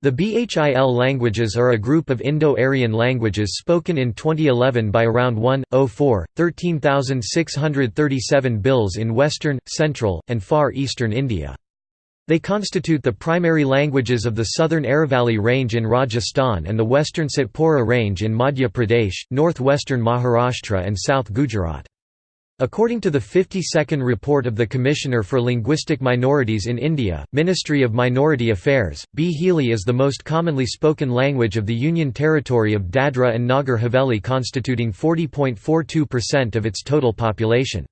The Bhil languages are a group of Indo-Aryan languages spoken in 2011 by around 1.04, 13,637 Bhils in western, central, and far eastern India. They constitute the primary languages of the southern Aravalli Range in Rajasthan and the western Satpura Range in Madhya Pradesh, northwestern Maharashtra and South Gujarat. According to the 52nd report of the Commissioner for Linguistic Minorities in India, Ministry of Minority Affairs, Bhili is the most commonly spoken language of the Union Territory of Dadra and Nagar Haveli constituting 40.42% of its total population.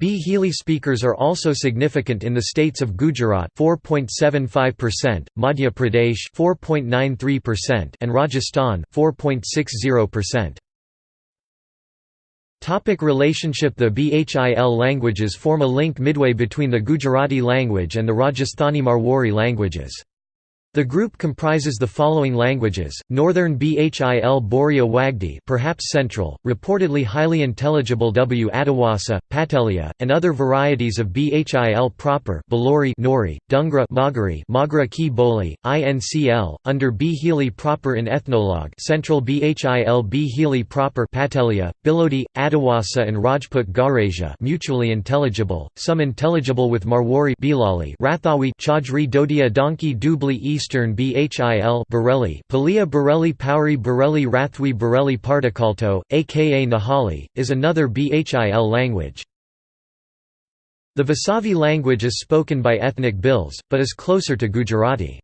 Bhili speakers are also significant in the states of Gujarat 4.75%, Madhya Pradesh 4.93% and Rajasthan 4.60%. Topic relationship The Bhil languages form a link midway between the Gujarati language and the Rajasthani Marwari languages. The group comprises the following languages: Northern Bhil Boraya Wagdi, perhaps Central, reportedly highly intelligible W. Adawasa, Patelia, and other varieties of Bhil proper, Balori, Nori, Dungra, Magari, Magra Ki Boli, INCL, under Bhili proper in Ethnologue, Central Bhil Bhili proper, Patelia, Bilodi, Adawasa, and Rajput Garasia, mutually intelligible, some intelligible with Marwari, Bhilali, Rathawi, Chaudhry Dhodia Dhanki Dubli Eastern Bhil Bareli Palia Bareli Pauri Bareli Rathwi Bareli Partikalto, aka Nahali, is another Bhil language. The Vasavi language is spoken by ethnic Bhils, but is closer to Gujarati.